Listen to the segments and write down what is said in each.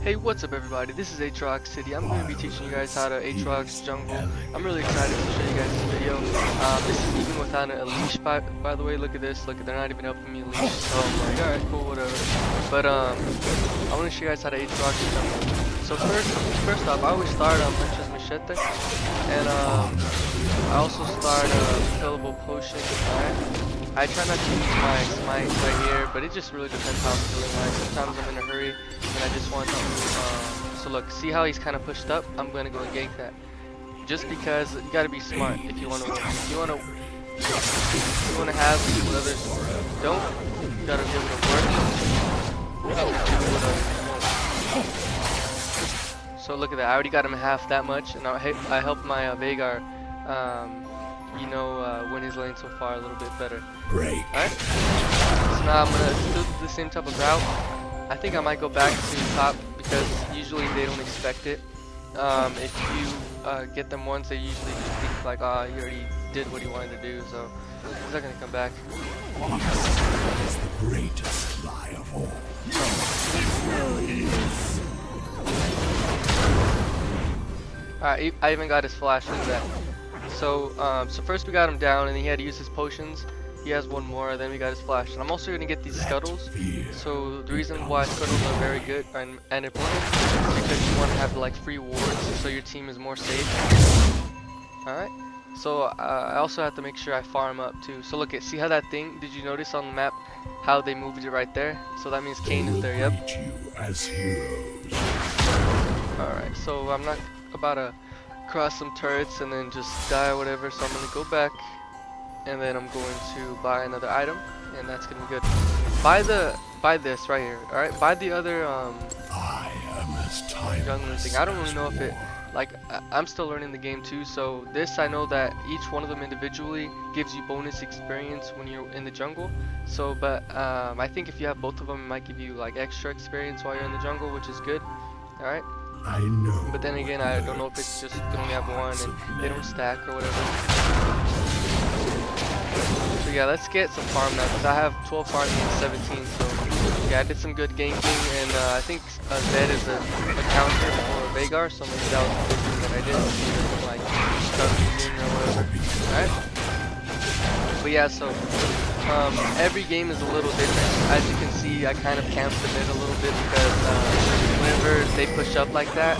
Hey, what's up everybody? This is Aatrox City. I'm going to be teaching you guys how to Aatrox jungle. I'm really excited to show you guys this video. Um, this is even without a leash, by, by the way. Look at this. Look, they're not even helping me leash. So I'm like, alright, cool, whatever. But um, I want to show you guys how to Aatrox jungle. So first, first off, I always start on Hunter's Machete. And um, I also start a uh, killable potion. Alright. I try not to use my smite right here, but it just really depends how I'm feeling like. Sometimes I'm in a hurry and I just want to, uh, so look, see how he's kind of pushed up? I'm going to go and gank that. Just because you got to be smart if you want to. If you want to, you want to have what others don't, you got to be able to work. So look at that, I already got him half that much, and I, I helped my uh, Veigar um, you know, uh, win his lane so far a little bit better. Break. Alright. So now I'm gonna do the same type of route. I think I might go back to the top because usually they don't expect it. Um, if you uh, get them once, they usually just think like, ah, oh, he already did what he wanted to do, so he's not gonna come back. Is the greatest lie of all. Alright, I even got his flash in that. So, um, so first we got him down, and he had to use his potions. He has one more, then we got his flash. And I'm also going to get these scuttles. So the reason why scuttles are very good and, and important is because you want to have like free wards, so your team is more safe. Alright. So uh, I also have to make sure I farm up too. So look at, see how that thing, did you notice on the map how they moved it right there? So that means Kayn is there, yep. Alright, so I'm not about to cross some turrets and then just die or whatever. So I'm to go back and then I'm going to buy another item and that's going to be good. Buy the, buy this right here. Alright, buy the other um, I am as timeless thing. I don't really know if it, like, I'm still learning the game too. So this, I know that each one of them individually gives you bonus experience when you're in the jungle. So, but um, I think if you have both of them, it might give you like extra experience while you're in the jungle, which is good. Alright. I know. But then again, I don't know if it's just only have one and they don't stack or whatever. So yeah, let's get some farm now because I have 12 farming and 17. So yeah, I did some good ganking and uh, I think uh, Zed is a, a counter for Veigar, so maybe that was the thing that I did. Like start or whatever. Alright. But yeah, so um, every game is a little different. As you can see, I kind of camped the mid a little bit because uh, whenever they push up like that,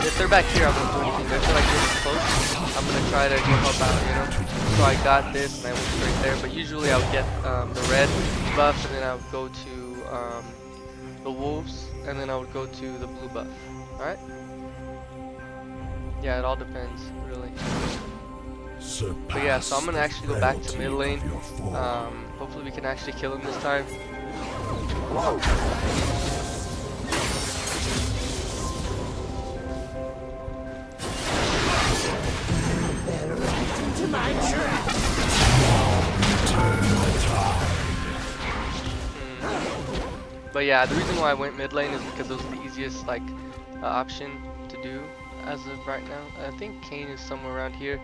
if they're back here, I won't do anything. If they're like this close, I'm gonna try to go help out, you know. So I got this and I went straight there. But usually I would get um, the red buff and then I would go to um, the wolves and then I would go to the blue buff. All right. Yeah, it all depends, really. But yeah, so I'm gonna actually go back to mid lane. Um, hopefully we can actually kill him this time. Hmm. But yeah, the reason why I went mid lane is because it was the easiest like uh, option to do as of right now. I think Kayn is somewhere around here.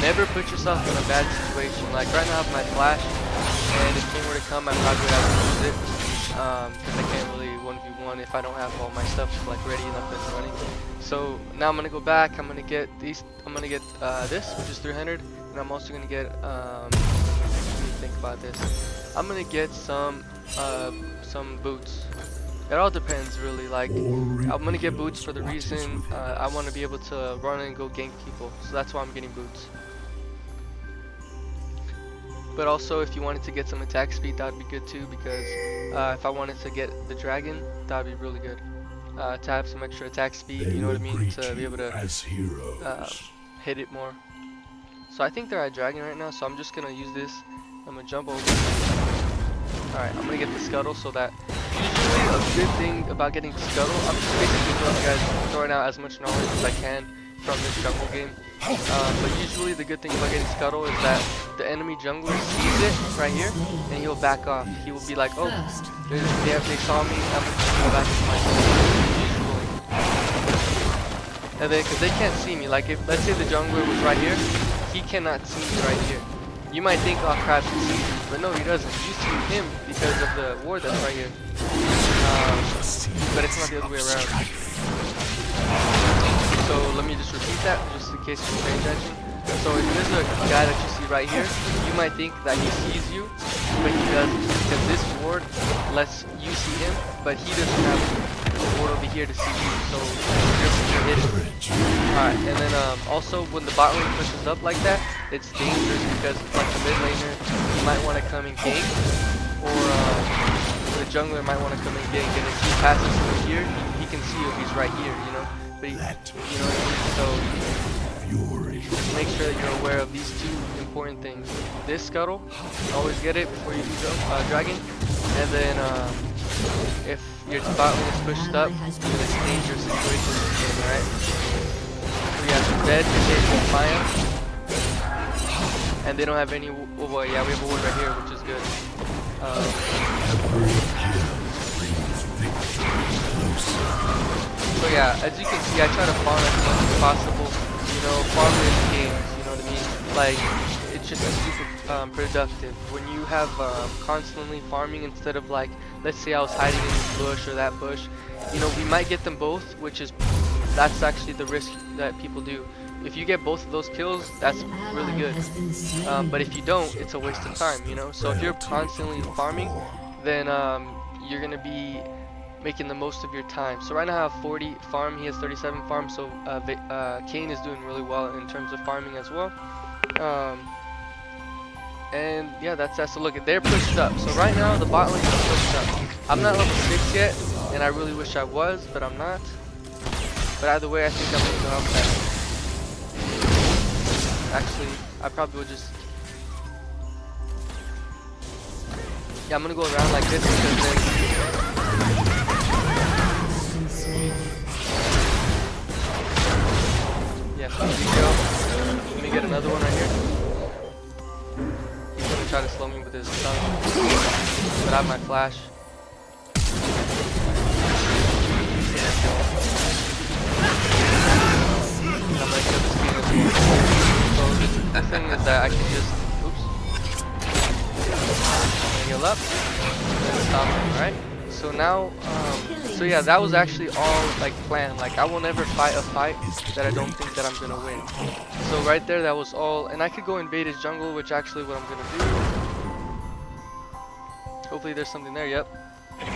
Never put yourself in a bad situation. Like right now I have my flash, and if Kayn were to come, I probably would have to use it. Um, because I can't really 1v1 if I don't have all my stuff like ready and up and running. So now I'm gonna go back. I'm gonna get these. I'm gonna get uh, this, which is 300, and I'm also gonna get. Um, think about this. I'm gonna get some uh, some boots. It all depends really. Like I'm gonna get boots for the reason uh, I want to be able to run and go gank people. So that's why I'm getting boots. But also if you wanted to get some attack speed that would be good too because uh, if I wanted to get the dragon that would be really good. Uh, to have some extra attack speed, you know what I mean? To be able to uh, hit it more. So I think they're at dragon right now so I'm just gonna use this I'm gonna jump over. Alright, I'm gonna get the scuttle so that usually a good thing about getting scuttle, I'm just basically throwing you guys throwing out as much knowledge as I can from this jungle game. Uh, but usually the good thing about getting scuttle is that the enemy jungler sees it right here and he'll back off. He will be like, oh, they, have, they saw me, I'm gonna go back into my Usually. And then, because they can't see me, like if, let's say the jungler was right here, he cannot see me right here. You might think, oh crap, sees you, but no, he doesn't. You see him because of the ward that's right here. Um, but it's not the other way around. So let me just repeat that, just in case you're paying attention. So if there's a guy that you see right here, you might think that he sees you, but he doesn't. Because this ward lets you see him, but he doesn't have ward over here to see you. So you're. Alright, and then um, also when the bot lane pushes up like that, it's dangerous because like the mid laner, you might want to come and gank, or uh, the jungler might want to come and gank, and if he passes through here, he, he can see you if he's right here, you know? But he, you know what I mean? So just make sure that you're aware of these two important things. This scuttle, always get it before you do go, uh, dragon, and then um, if your lane is pushed up, it's dangerous situation alright? So yeah, dead, Jake, Maya, and they don't have any. Oh boy, yeah, we have a ward right here, which is good. Um, So yeah, as you can see, I try to farm as much as possible. You know, farm in games. You know what I mean? Like, just super um, productive when you have um, constantly farming instead of like, let's say I was hiding in this bush or that bush. You know, we might get them both, which is that's actually the risk that people do. If you get both of those kills, that's really good. Um, but if you don't, it's a waste of time. You know. So if you're constantly farming, then um, you're gonna be making the most of your time. So right now I have 40 farm, he has 37 farm, so uh, uh, Kayn is doing really well in terms of farming as well. Um, and yeah, that's that. So look, at they're pushed up. So right now the bot lane is pushed up. I'm not level 6 yet, and I really wish I was, but I'm not. But either way, I think I'm gonna go help that. Actually, I probably would just... Yeah, I'm gonna go around like this because then Yeah, so we go. Let me get another one right here. Try to slow me with his stun. But I have my flash. I'm gonna kill this king as well. So the, thing is that I can just oops. I'm heal up. And stop him, alright? So now, um, so yeah, that was actually all like planned. Like I will never fight a fight that I don't think that I'm gonna win. So right there, that was all. And I could go invade his jungle, which actually what I'm gonna do. Hopefully there's something there. Yep. If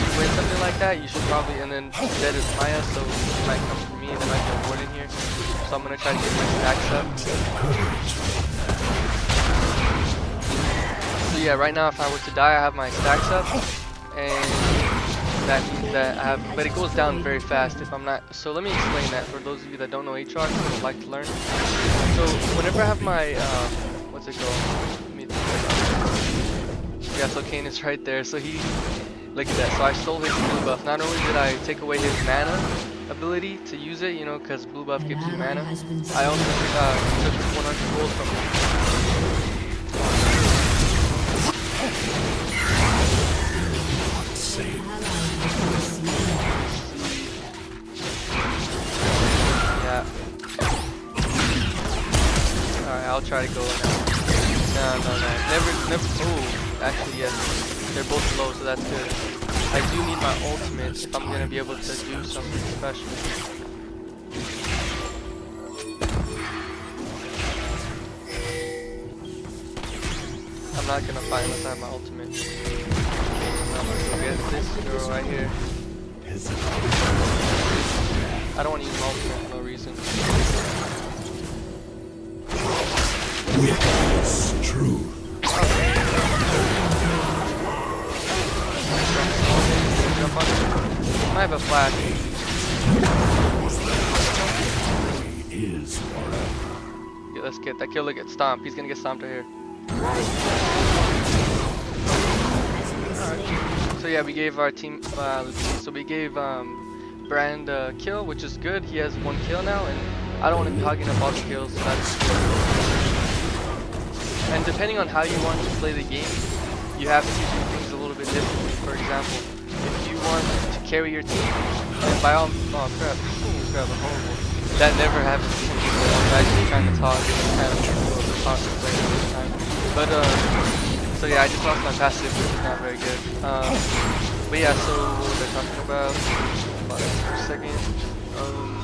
you win something like that, you should probably. And then dead is Maya, so he might come for me. There might be a ward in here. So I'm gonna try to get my stacks up. So yeah, right now if I were to die, I have my stacks up, and that means that I have, but it goes down very fast if I'm not, so let me explain that for those of you that don't know and would like to learn. So whenever I have my, um, what's it called? Let me think. Yeah, so Kayn is right there, so he, look at that, so I stole his blue buff. Not only did I take away his mana ability to use it, you know, because blue buff gives you mana, I also uh, took 100 gold from him. Yeah. Alright, I'll try to go now. No, no, no. Never, never. Oh, actually, yes. They're both low, so that's good. I do need my ultimate if I'm gonna be able to do something special. I'm not gonna fight unless I have my ultimate. I'm gonna go get this girl right here. I don't want to use my ultimate for no reason. Witness truth. Have a flash. Let's get that killer get stomped. He's gonna get stomped right here. So yeah, we gave our team. Uh, so we gave um, Brand a kill, which is good. He has one kill now, and I don't want to be hogging up all the kills. So. And depending on how you want to play the game, you have to do things a little bit differently. For example, if you want to carry your team, then by all oh crap, oh crap, I'm horrible. That never happens to me. but I'm actually trying to talk and kind of possible play this time. But uh, so yeah, I just lost my passive, which is not very good. Um, but yeah, so what was I talking about? About for a second. Um,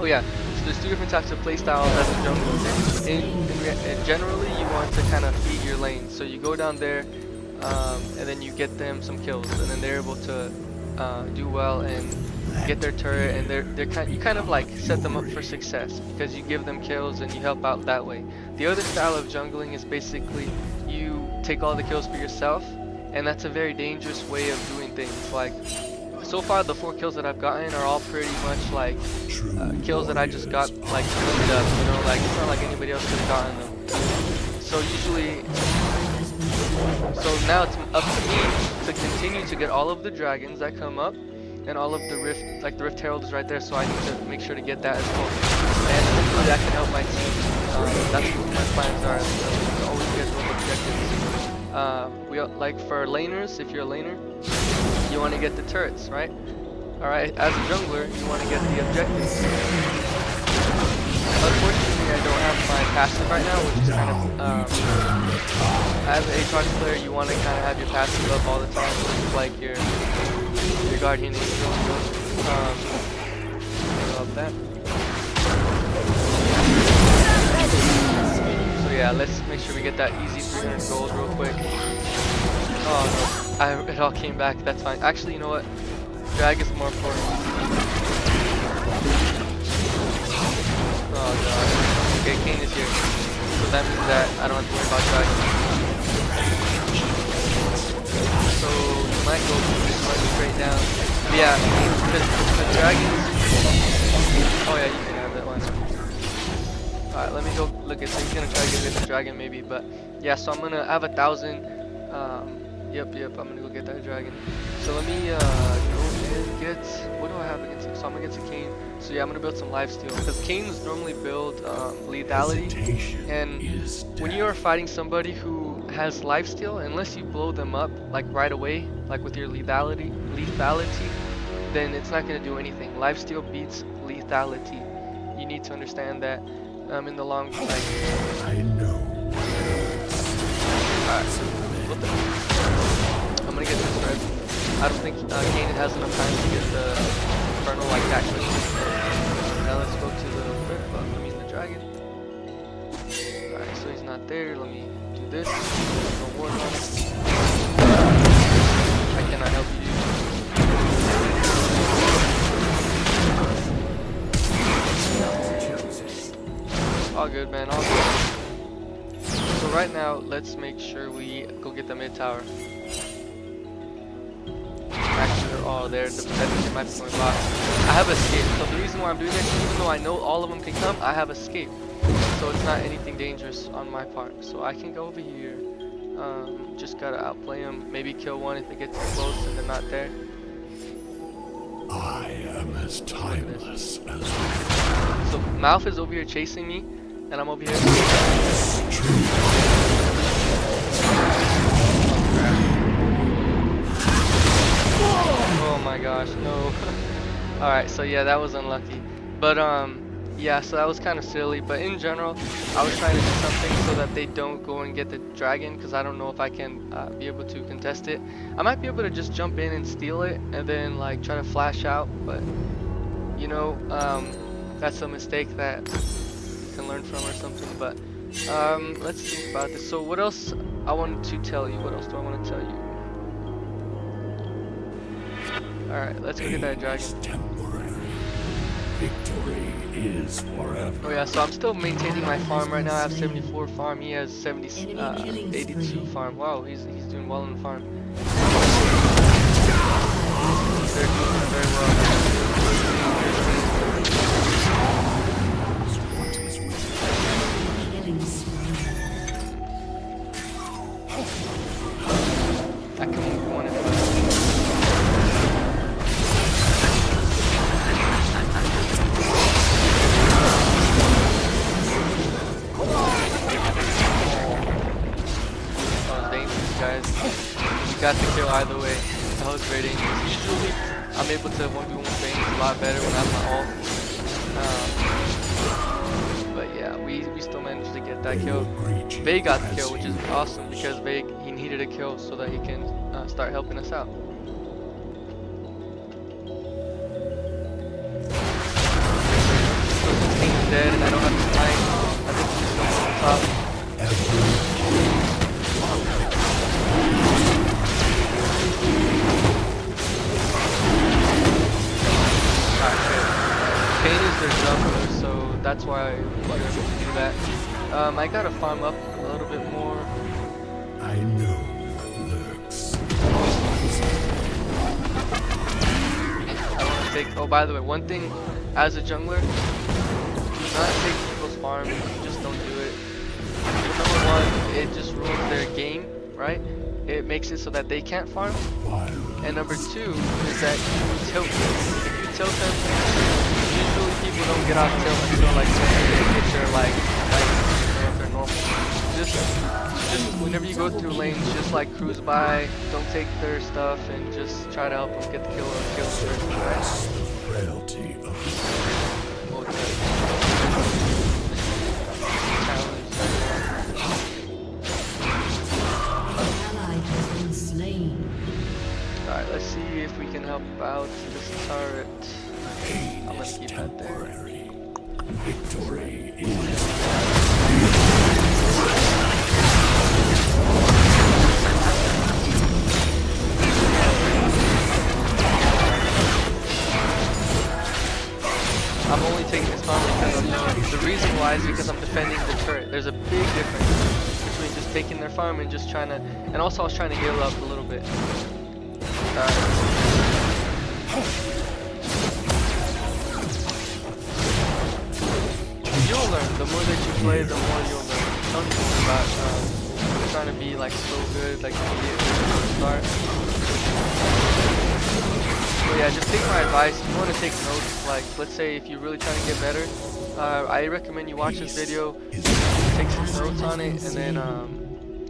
oh yeah, so there's two different types of playstyles as a jungle. In, in, in generally, you want to kind of feed your lane. So you go down there, um, and then you get them some kills, and then they're able to uh, do well and get their turret, and they're they're kind you kind of like set them up for success because you give them kills and you help out that way. The other style of jungling is basically you take all the kills for yourself, and that's a very dangerous way of doing things. Like so far, the four kills that I've gotten are all pretty much like uh, kills that I just got like cleaned up. You know, like it's not like anybody else could have gotten them. So usually so now it's up to me to continue to get all of the dragons that come up and all of the rift, like the rift herald is right there, so I need to make sure to get that as well. And hopefully that can help my team. Um, that's what my plans are, to always get those objectives. Uh, we like for laners, if you're a laner, you want to get the turrets, right? All right, as a jungler, you want to get the objectives. Unfortunately, I don't have my passive right now, which is kind of, um, as an Aatrox player, you want to kind of have your passive up all the time, like your your guardian angel. Um, about that. So yeah, let's make sure we get that easy 300 gold real quick. Oh no, I, it all came back. That's fine. Actually, you know what? Drag is more important. Oh god. Okay, Kayn is here. So that means that I don't have to worry about dragging. So you might go run straight down. But yeah, because the dragons. Oh yeah, you can have that one. Alright, let me go look at. So he's gonna try to get rid of the dragon maybe, but yeah. So I'm gonna have a thousand. Um, yep, yep. I'm gonna go get that dragon. So let me uh, go and get. What do I have against him? So I'm gonna get to Kayn. So yeah, I'm gonna build some lifesteal because Kayn's normally build um, lethality, and when you are fighting somebody who has lifesteal, unless you blow them up like right away, like with your lethality, lethality, then it's not gonna do anything. Lifesteal beats lethality. You need to understand that um, in the long run. Like, I know. Alright, what the? I'm gonna get this red. I don't think uh, Kanan has enough time to get the Infernal like that quickly. Now let's go to the buff, I mean the dragon. Alright, so he's not there. Let me this. No ward on. I cannot help you. All good, man. All good. So right now, let's make sure we go get the mid tower. Actually, they're all there. The potential might be going. I have escape. So the reason why I'm doing this, even though I know all of them can come, I have escape. So it's not anything dangerous on my part. So I can go over here. Um, just gotta outplay them. Maybe kill one if they get too close and they're not there. I am as timeless as So Mouth is over here chasing me, and I'm over here. Oh my gosh, no. Alright, so yeah, that was unlucky. But um, yeah, so that was kind of silly. But in general, I was trying to do something so that they don't go and get the dragon, because I don't know if I can uh, be able to contest it. I might be able to just jump in and steal it, and then like try to flash out. But you know, um, that's a mistake that you can learn from or something. But um, let's think about this. So what else I wanted to tell you? What else do I want to tell you? Alright, let's go get that dragon. Is temporary. Victory is forever. Oh yeah, so I'm still maintaining my farm right now. I have 74 farm. He has 70, uh, 82 farm. Wow, he's he's doing well in the farm. They're doing very well. Because Vay he needed a kill so that he can uh, start helping us out. By the way, one thing as a jungler, do not take people's farms. Just don't do it. Number one, it just ruins their game, right? It makes it so that they can't farm. And number two is that you tilt them. If you tilt them, usually people don't get off tilt until like they get their like, like they're normal. Just, just whenever you go through lanes, just like cruise by, don't take their stuff, and just try to help them get the kill or kill first, right? The frailty of Okay. Challenge. ally has been slain. Alright, let's see if we can help out this turret. I'm gonna keep that there. temporary. Victory is farm and just trying to. And also, I was trying to heal up a little bit. Alright. You'll learn. The more that you play, the more you'll learn. Tell me about um, trying to be like so good, like immediate from the start. So yeah, just take my advice. If you want to take notes, like let's say if you're really trying to get better, uh, I recommend you watch this video, take some notes on it, and then um,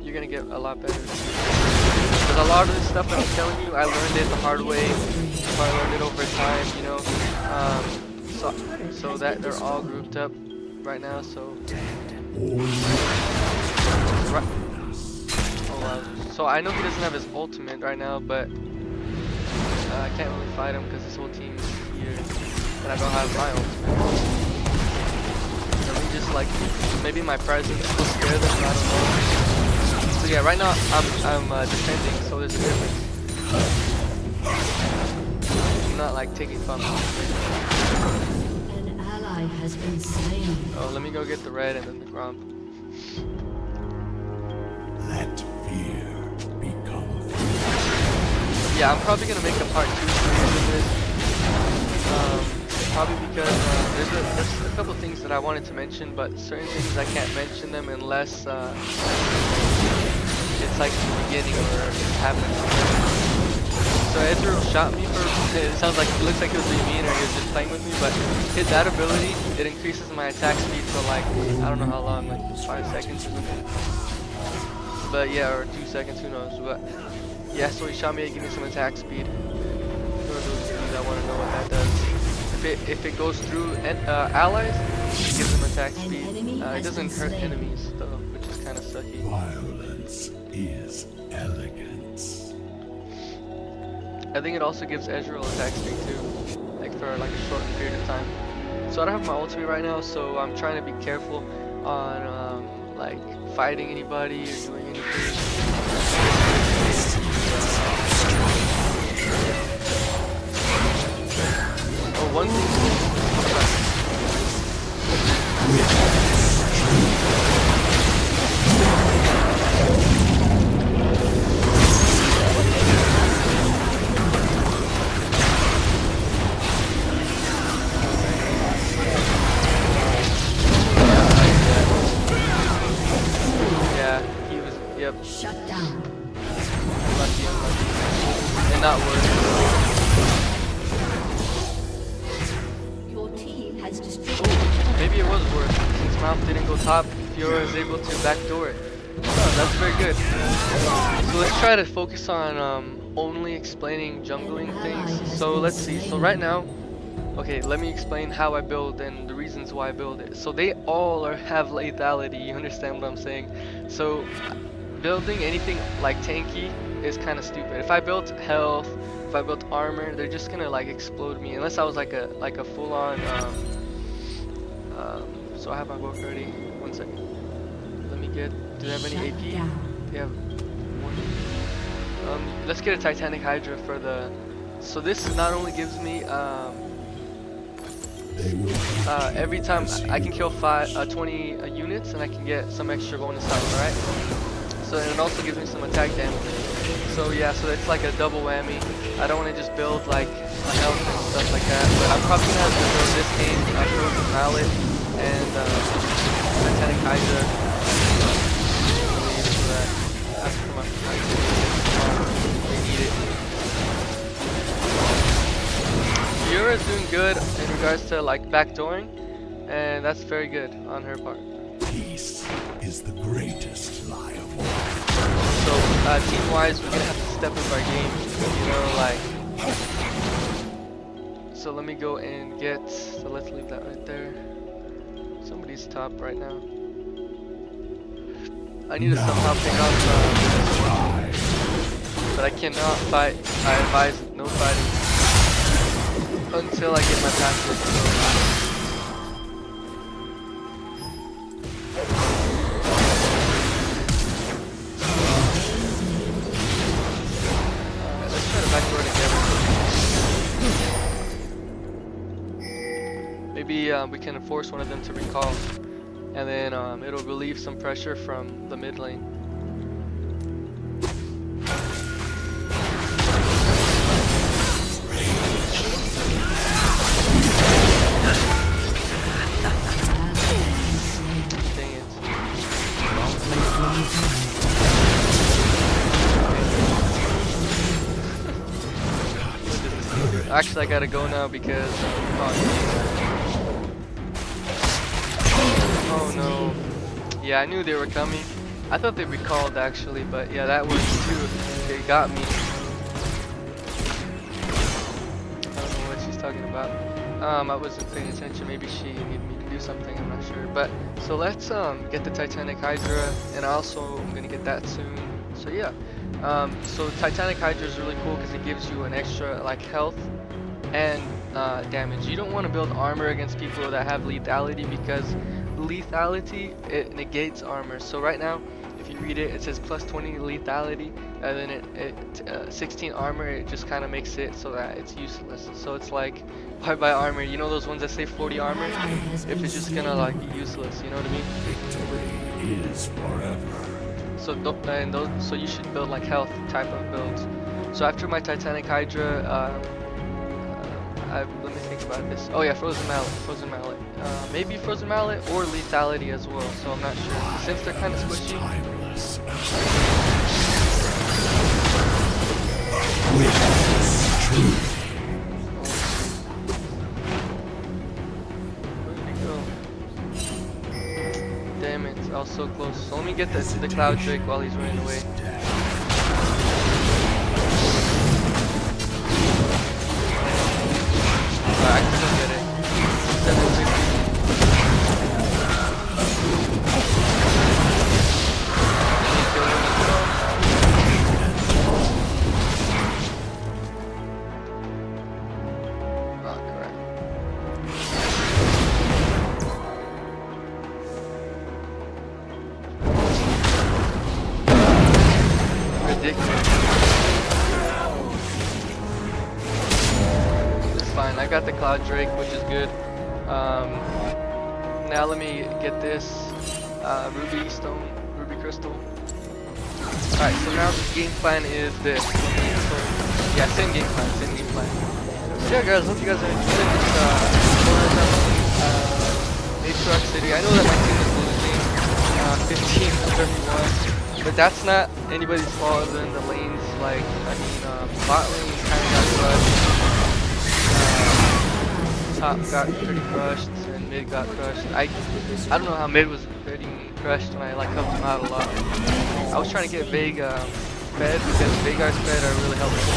you're gonna get a lot better. Because a lot of this stuff that I'm telling you, I learned it the hard way. I learned it over time, you know. Um, so, so that they're all grouped up right now. So, right. Oh wow. So I know he doesn't have his ultimate right now, but uh, I can't really fight him because his whole team is here, and I don't have my ultimate. Let me just like maybe my presence will scare them. I don't know. So yeah, right now I'm I'm uh, defending, so there's a difference. I'm not like taking fun. An ally has been slain. Oh, let me go get the red and then the grump. let fear become Yeah, I'm probably gonna make a part two series of this. Um, probably because uh, there's a there's a couple things that I wanted to mention, but certain things I can't mention them unless uh, it's like the beginning or it's happening. So Ezreal shot me for it sounds like it looks like he was being mean or he was just playing with me, but his that ability it increases my attack speed for like I don't know how long, like five seconds or something. But yeah, or two seconds, who knows? But yeah, so he shot me to give me some attack speed. For those of you that want to know what that does. If it if it goes through en- uh, allies, it gives them attack speed. Uh, it doesn't hurt slain. enemies though, which is kind of sucky. Is elegance. I think it also gives Ezreal attack speed too, like for like a short period of time. So I don't have my ultimate right now, so I'm trying to be careful on um, like fighting anybody or doing anything. Oh, one thing. Is door. Oh, that's very good. So let's try to focus on um, only explaining jungling things. So let's see. So right now, Okay, let me explain how I build and the reasons why I build it. So they all are, have lethality, you understand what I'm saying? So building anything like tanky is kind of stupid. If I built health, if I built armor, they're just gonna like explode me unless I was like a like a full-on. Um, um, so I have my book ready. One second. Get. Do they have any Shut AP? down. They have one. Um, let's get a Titanic Hydra for the. So this not only gives me um, uh, every time I can kill five, uh, 20 uh, units and I can get some extra bonus health, right? So and it also gives me some attack damage. So yeah, so it's like a double whammy. I don't want to just build like a health and stuff like that, but I'm probably gonna have to build this game, uh, Frozen Mallet, and uh, Titanic Hydra. Yura is doing good in regards to like backdooring, and that's very good on her part. peace is the greatest lie of all. So uh, team wise, we're gonna have to step up our game, you know, like. So let me go and get. So let's leave that right there. Somebody's top right now. I need to somehow pick up, uh, but I cannot fight. I advise no fighting until I get my backdoor. Maybe um, we can force one of them to recall, and then um, it'll relieve some pressure from the mid lane. I gotta go now because. Oh, oh no. Yeah, I knew they were coming. I thought they recalled actually, but yeah, that was too. They got me. I don't know what she's talking about. Um, I wasn't paying attention. Maybe she needed me to do something. I'm not sure. But so let's um get the Titanic Hydra, and also I'm gonna get that soon. So yeah. Um, so Titanic Hydra is really cool because it gives you an extra like health and uh, damage. You don't want to build armor against people that have lethality because lethality it negates armor. So right now, if you read it, it says plus 20 lethality, and then it, it uh, 16 armor. It just kind of makes it so that it's useless. So it's like why buy armor? You know those ones that say 40 armor? If it's just gonna like be useless, you know what I mean? Victory is forever. So and those, so you should build like health type of builds. So after my Titanic Hydra, uh, I, let me think about this. Oh yeah, Frozen Mallet, Frozen Mallet. Uh, maybe Frozen Mallet or Lethality as well. So I'm not sure. Since they're kind of squishy, Timeless. Witness truth. where did he go? Damn it, I was so close. So let me get the, the Cloud Drake while he's running away. Ridiculous. It's fine. I got the Cloud Drake, which is good. Um, now let me get this uh, Ruby Stone, Ruby Crystal. Alright, so now the game plan is this. Yeah, same game plan, same game plan. So yeah guys, hope you guys are enjoying this uh, uh, City. I know that my team is losing uh, 15 to 31, but that's not anybody's fault other than the lanes. Like, I mean, uh, bot lane kind of got crushed. Uh, top got pretty crushed, and mid got crushed. I, I don't know how mid was getting crushed when I like helped him out a lot. I was trying to get Vague um, fed because Veigar's fed are really helpful.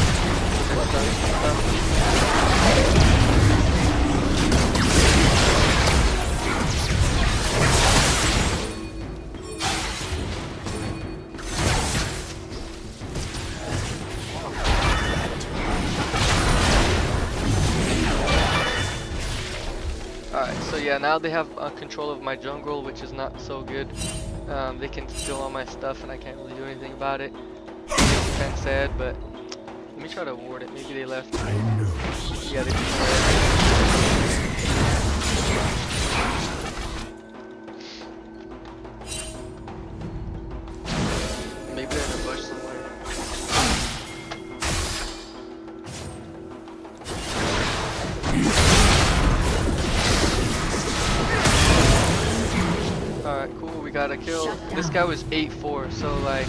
Yeah, now they have uh, control of my jungle, which is not so good. Um, they can steal all my stuff, and I can't really do anything about it. It's kind of sad, but let me try to ward it. Maybe they left. Yeah, they just got a kill. This guy was 8-4, so like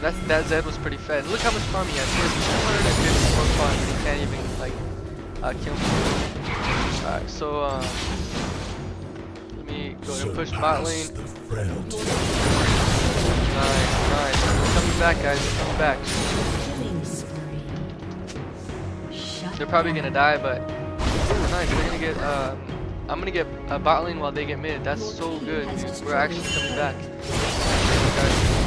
that that Zed was pretty fed. Look how much farm he has. He has 254 farm and he can't even like uh, kill me. Alright, so um let me go ahead and push bot lane. The frailty. Nice, nice. They're coming back guys, they're coming back. Killing spree. Shut They're probably gonna die, but ooh, nice. They're gonna get. Um, I'm gonna get a bot lane while they get mid. That's so good. We're actually coming back.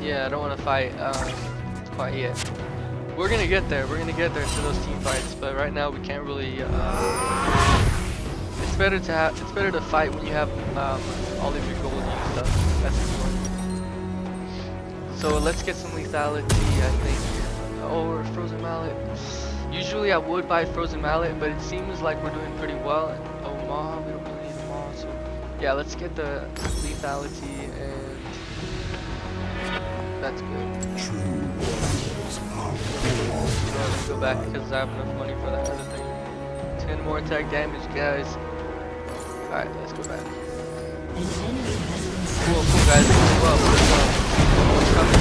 Yeah, I don't want to fight um, quite yet. We're gonna get there. We're gonna get there to those team fights, but right now we can't really. Uh, it's better to have. It's better to fight when you have um, all of your gold used up. That's important. So let's get some lethality, I think. Or frozen mallet. Usually I would buy frozen mallet, but it seems like we're doing pretty well. Oh, maw, we don't really need maw, so yeah, let's get the lethality and that's good. Let's go back because I have enough money for that other thing. 10 more attack damage, guys. Alright, let's go back. Cool, cool, guys.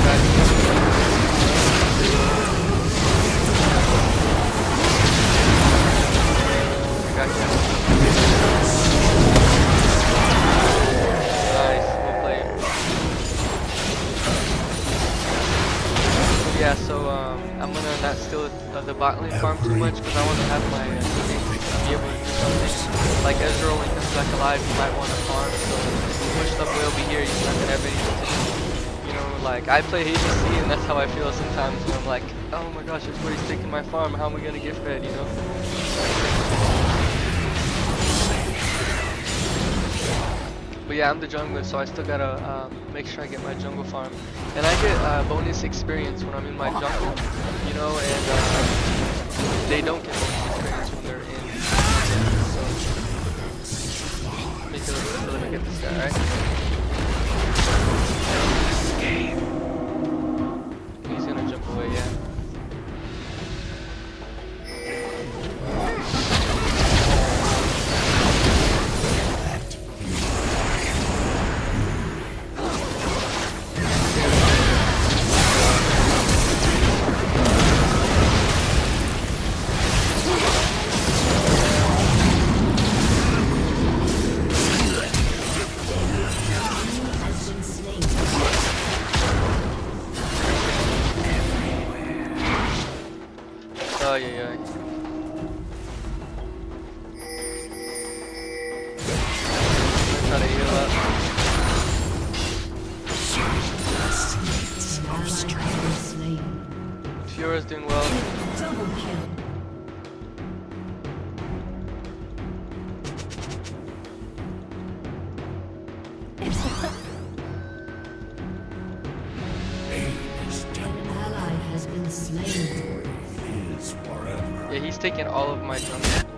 Guys? Yeah, so um, I'm gonna not steal uh, the bot lane farm too much because I want to have my uh, teammates be able to do something. Like Ezreal, when he comes back alive, he might want to farm. So push up will be here. He's not gonna have anything. You know, like I play HC and that's how I feel sometimes when I'm like, oh my gosh, everybody's taking my farm. How am I gonna get fed? You know. But yeah, I'm the jungler, so I still gotta um, make sure I get my jungle farm. And I get uh, bonus experience when I'm in my jungle, you know, and uh, they don't get bonus experience when they're in. So, let me get this guy, right? Yeah, he's taking all of my jungle.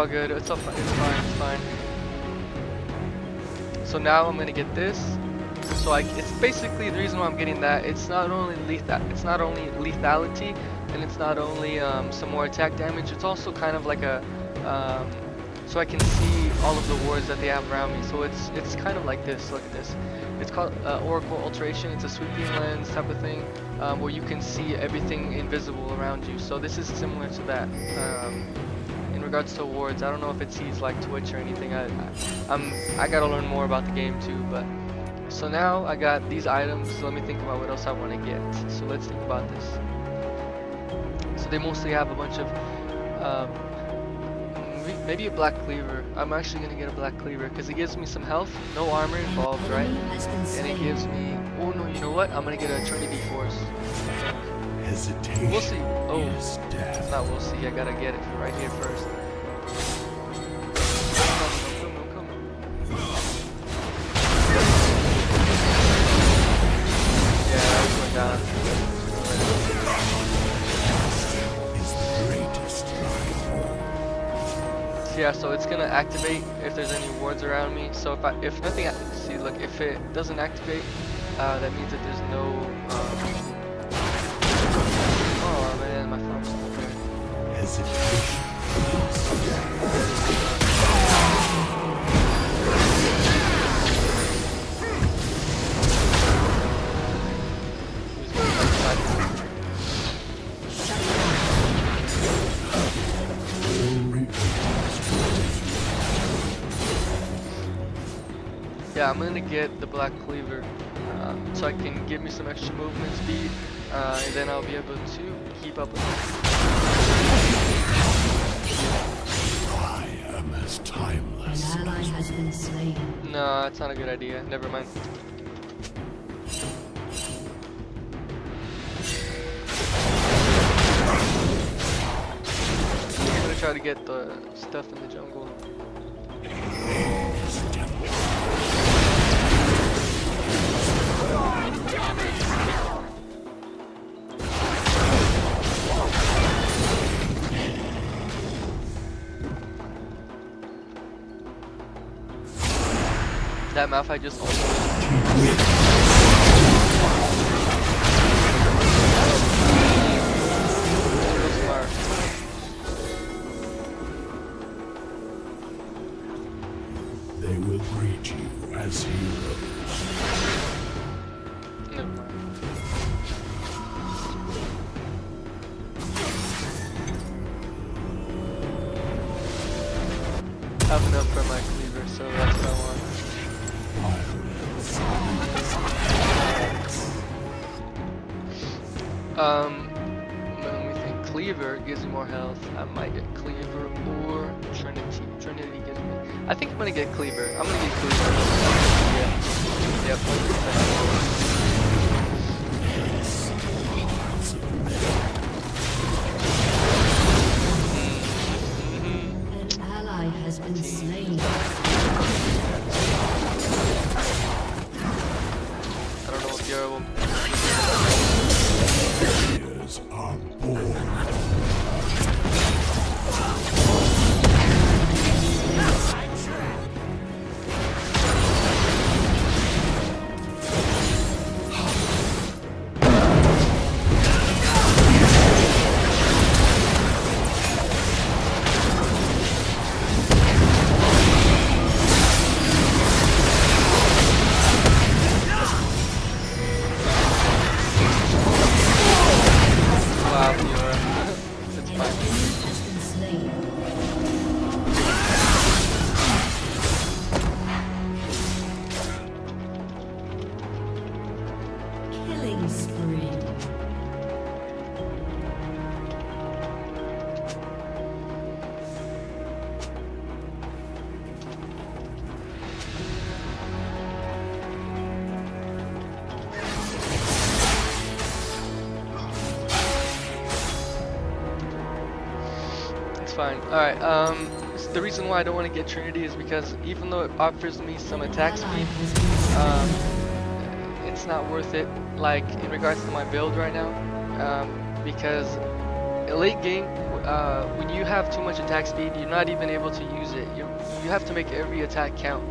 All good. It's all fine. It's fine. It's fine. So now I'm gonna get this. So I, it's basically the reason why I'm getting that. It's not only lethal. It's not only lethality, and it's not only um, some more attack damage. It's also kind of like a, um, so I can see all of the wards that they have around me. So it's it's kind of like this. Look at this. It's called uh, Oracle Alteration. It's a sweeping lens type of thing, um, where you can see everything invisible around you. So this is similar to that. Regards to awards, I don't know if it sees like Twitch or anything. I, I I'm I gotta learn more about the game too. But so now I got these items. So let me think about what else I want to get. So let's think about this. So they mostly have a bunch of um, maybe- a black cleaver. I'm actually gonna get a black cleaver because it gives me some health, no armor involved, right? Enemy has been And it gives me. Oh no, you know what? I'm gonna get a Trinity Force. Hesitation We'll see. Oh. Not we'll see. I gotta get it right here first. Gonna activate if there's any wards around me. So if I, if nothing, see, look, if it doesn't activate, uh, that means that there's no. Um, oh man, my phone's still there. Hesitation gonna get the black cleaver, uh, so I can give me some extra movement speed, uh, and then I'll be able to keep up with it. I am as An ally has been slain. No, that's not a good idea. Never mind. I'm gonna try to get the stuff in the jungle. That map I just why I don't want to get Trinity is because even though it offers me some attack speed, um, it's not worth it, like, in regards to my build right now, um, because late game, uh, when you have too much attack speed, you're not even able to use it. You you have to make every attack count.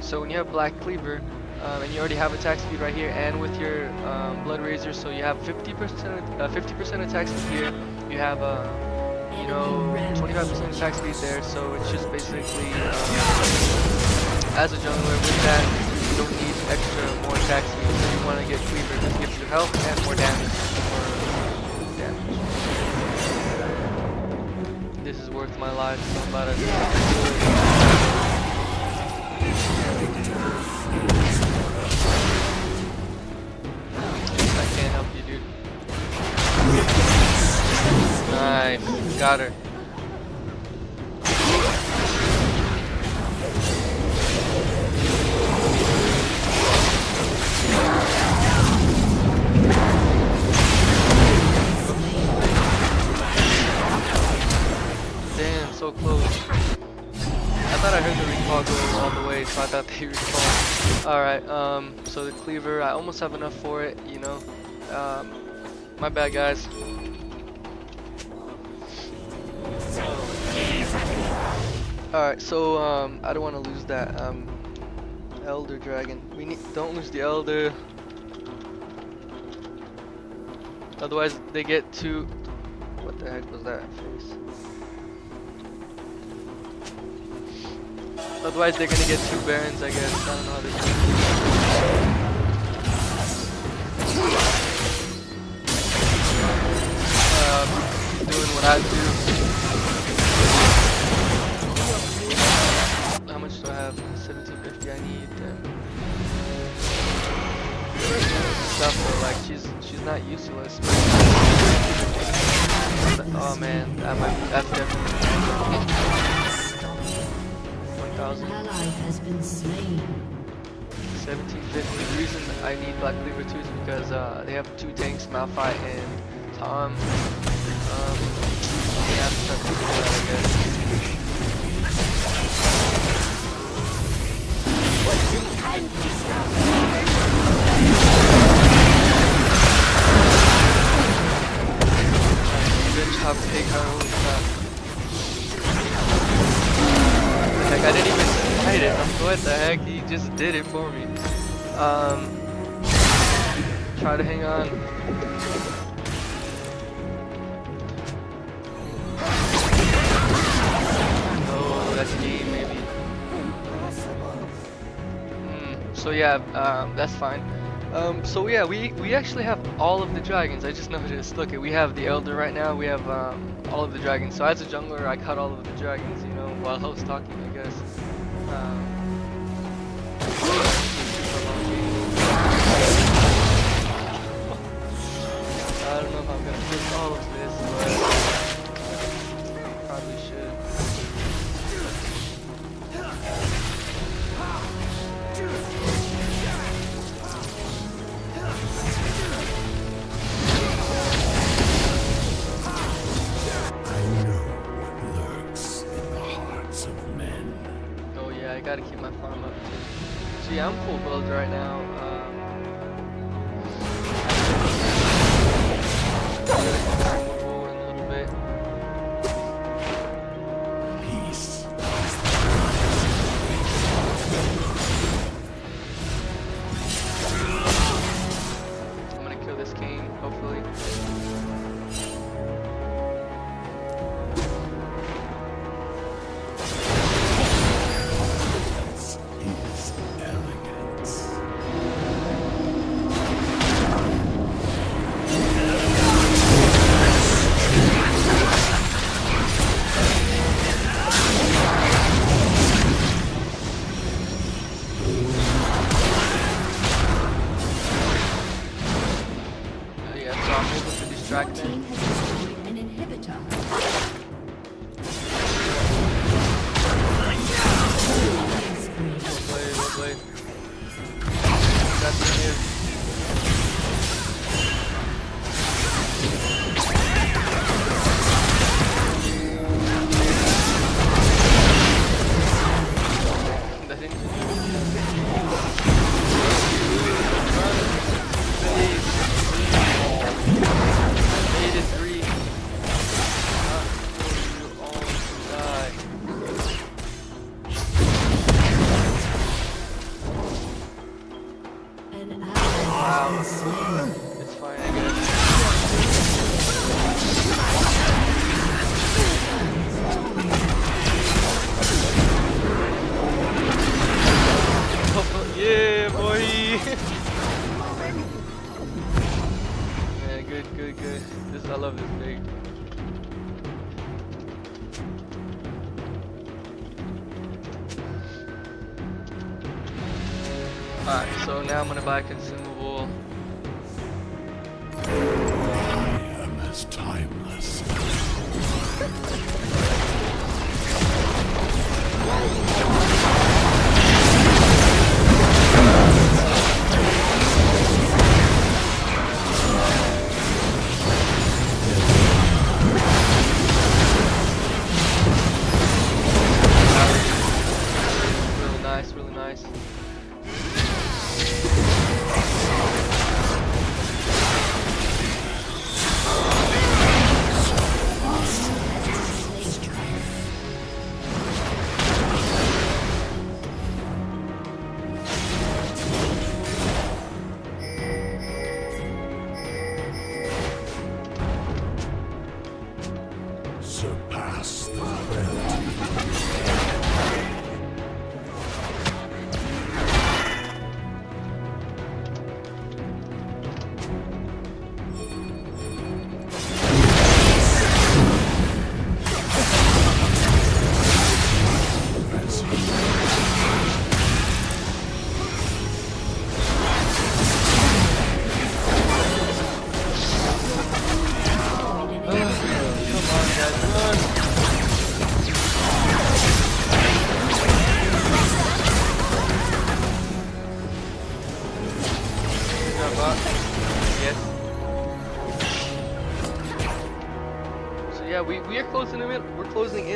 So when you have Black Cleaver, um, and you already have attack speed right here, and with your um, Blood Razor, so you have 50% uh, 50% attack speed here. You have uh, you know 25% attack speed there. So it's just basically um, as a jungler with that, you don't need extra more attack speed. So you want to get Cleaver, this gives you health and more damage. More damage. This is worth my life. So I'm about to Nice. Got her. Damn, so close. I thought I heard the recall go all the way, so I thought they recalled. Alright, um, so the cleaver, I almost have enough for it, you know. Um, my bad, guys. Alright, so, um, I don't want to lose that, um, Elder Dragon. We need, don't lose the Elder. Otherwise, they get too, what the heck was that face? Otherwise, they're gonna get two barons, I guess. I don't know how gonna um, doing what I do. How much do I have? 1750. I need um, stuff. Though, like she's she's not useless. Oh man, that might that's definitely. One thousand. ally has been slain. 1750. The reason I need Black Cleaver 2 is because uh, they have two tanks, Malphite and Tahm. Um, they have to start about I guess. Heck, I didn't even fight it. I'm What the heck? He just did it for me. Um, try to hang on. Oh, that's maybe. Hmm, so yeah, um, that's fine. Um, so yeah, we we actually have all of the dragons. I just noticed. Look, we have the elder right now. We have um, all of the dragons. So as a jungler, I cut all of the dragons. You know, while I was talking, I guess. Um, I don't know if I'm gonna fix all of this, Alright, so now I'm gonna buy a consumable. I am as timeless.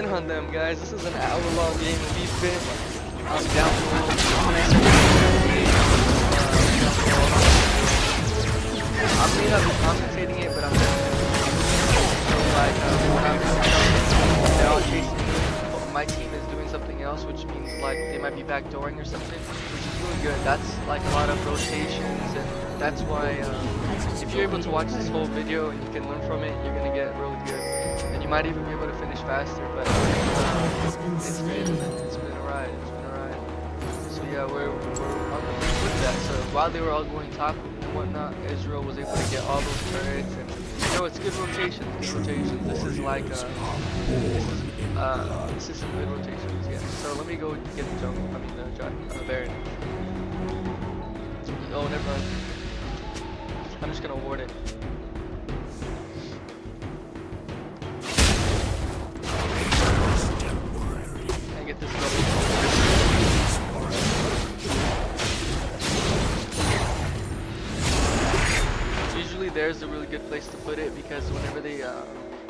We're closing in on them, guys. This is an hour-long game, and we've been um, down below. I may not be commentating it, but I'm so like uh, when I'm they're all chasing me, my team is doing something else, which means like they might be backdooring or something, which is really good. That's like a lot of rotations, and that's why um, if you're able to watch this whole video and you can learn from it, you might even be able to finish faster. But uh, it's been it's been a ride. It's been a ride. So yeah, we're, we're the with that. So while they were all going top and whatnot, Ezreal was able to get all those turrets and you know it's good rotations. Good rotations. This is like a this is uh, this is some good rotations. Yeah. So let me go get the jungle. I mean the dragon, uh, Baron. Oh, never mind. I'm just gonna ward it. There's a really good place to put it because whenever they uh,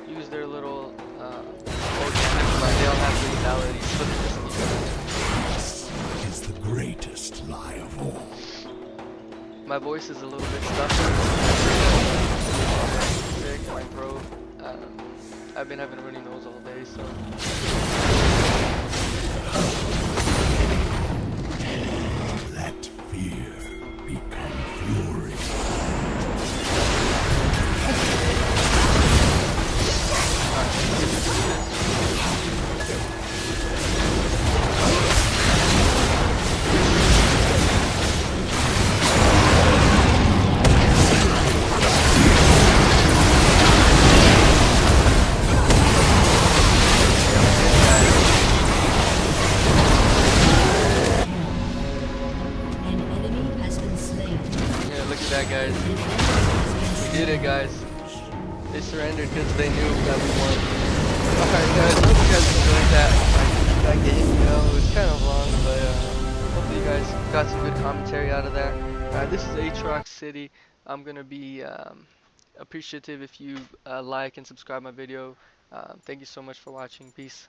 use their little uh, like, they all have lethality, so they just. This is the greatest lie of all. My voice is a little bit stuffy. Sick, my throat. Um, I've been having runny nose all day, so I'm gonna be um, appreciative if you uh, like and subscribe my video. Uh, thank you so much for watching. Peace.